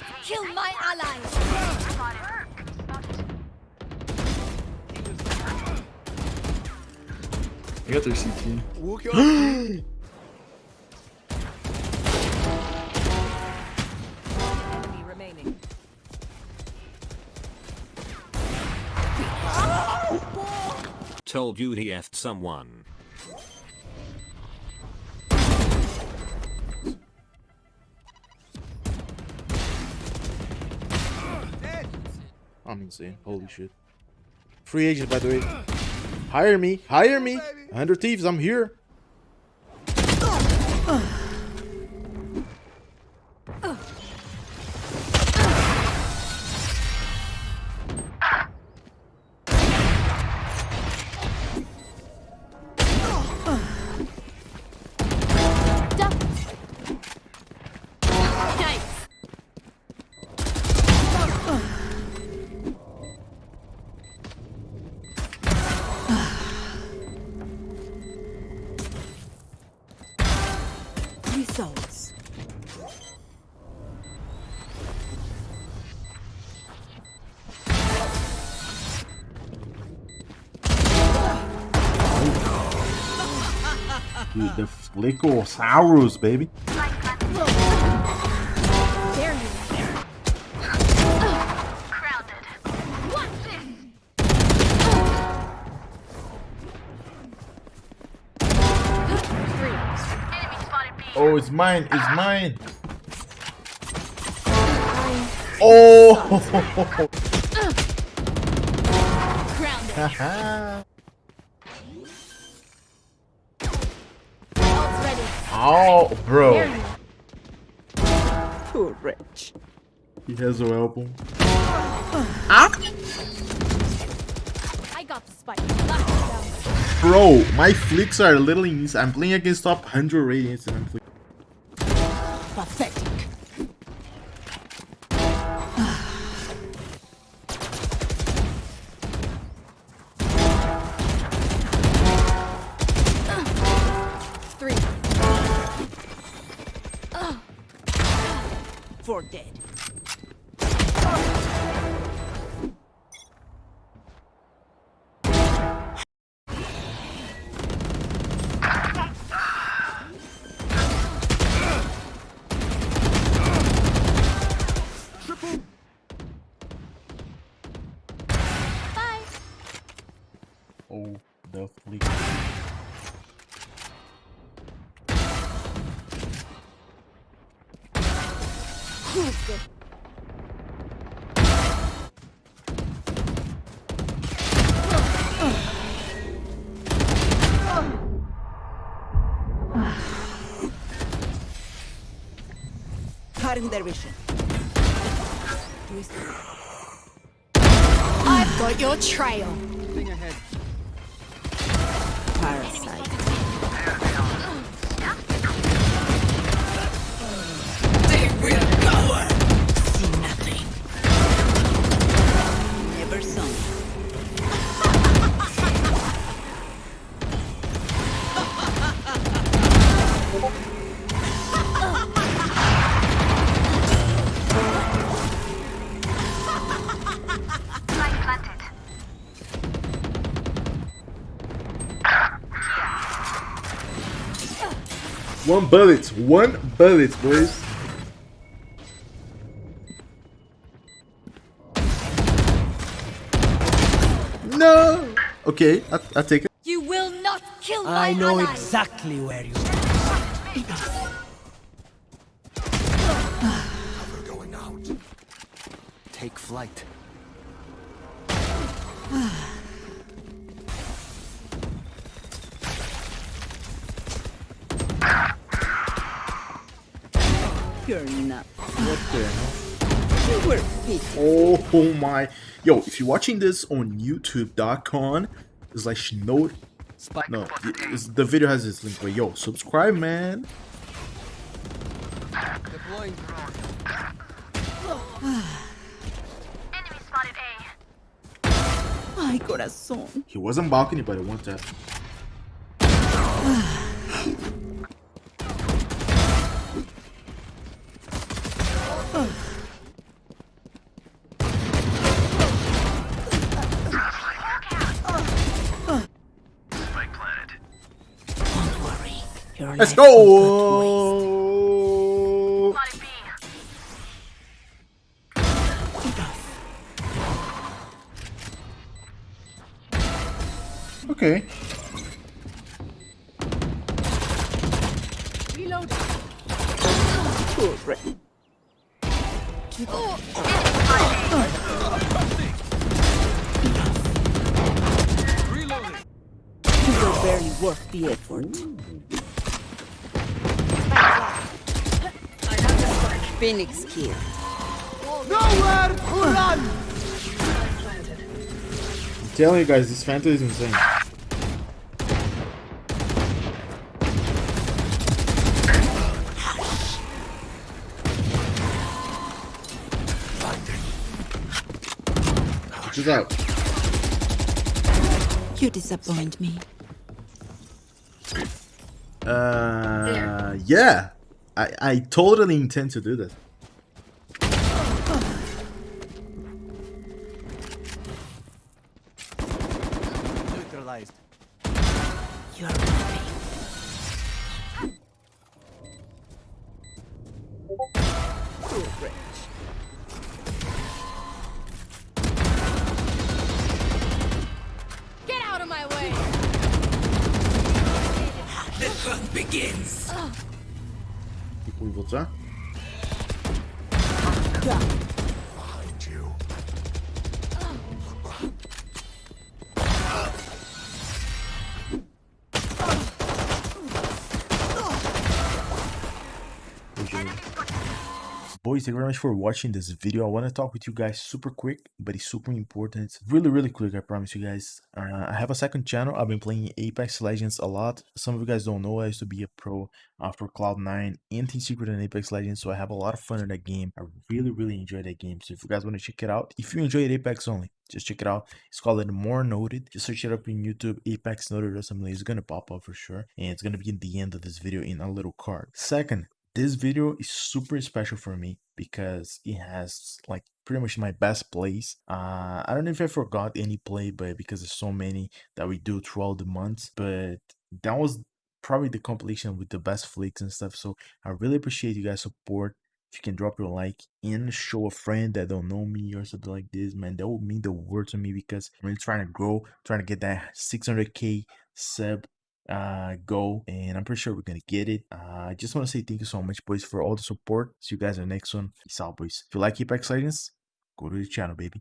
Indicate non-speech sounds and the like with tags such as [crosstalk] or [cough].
not kill my allies! I got their CT. Told you he effed someone. I'm insane. Holy shit. Free agent, by the way. Hire me. Hire me. 100 Thieves, I'm here. Dude, the Flickosaurus, baby. Oh, it's mine. It's mine. Oh! [laughs] [laughs] oh, Dare bro. you? Too rich. He has no album. Ah. I got the spike. Knock him down. Bro, my flicks are little literally. I'm playing against top 100 ratings and I'm flick- For dead. Oh, the flick. Cutting their vision. I've got your trail. Parasite. One bullet. One bullet, boys. No. Okay, I, I take it. You will not kill my I know allies. exactly where you are Going out. Take flight. You're not. What the hell? You were beat. Oh my. Yo, if you're watching this on youtube.com, slash note. No, it's, the video has this link, but yo, subscribe, man. deploying. [sighs] My corazón. He wasn't balcony, but I want that. Your Let's life will go! not waste. Okay. Reload. Correct. You were barely worth the effort. Phoenix kill. I'm telling you guys, this Phantom is insane. Check this out. You disappoint me. Uh, yeah. I, I totally intend to do this. Neutralized. You're happy. Get out of my way. Tipo, 뭐 보이겠자? Boys, thank you very much for watching this video. I want to talk with you guys super quick, but it's super important. Really, really quick, I promise you guys. Uh, I have a second channel. I've been playing Apex Legends a lot. Some of you guys don't know, I used to be a pro uh, for Cloud9 and Team Secret and Apex Legends, so I have a lot of fun in that game. I really, really enjoy that game. So if you guys want to check it out, if you enjoy Apex only, just check it out. It's called it More Noted. Just search it up in YouTube, Apex Noted or something. It's gonna pop up for sure, and it's gonna be in the end of this video in a little card. Second, this video is super special for me because it has like pretty much my best plays. Uh, I don't know if I forgot any play, but because there's so many that we do throughout the months, but that was probably the compilation with the best flicks and stuff. So I really appreciate you guys' support. If you can drop your like and show a friend that don't know me or something like this, man, that would mean the world to me because I'm really trying to grow, trying to get that 600k sub uh goal and i'm pretty sure we're gonna get it. Uh, i just want to say thank you so much boys for all the support. See you guys in the next one. Peace out boys. If you like apex legends go to the channel baby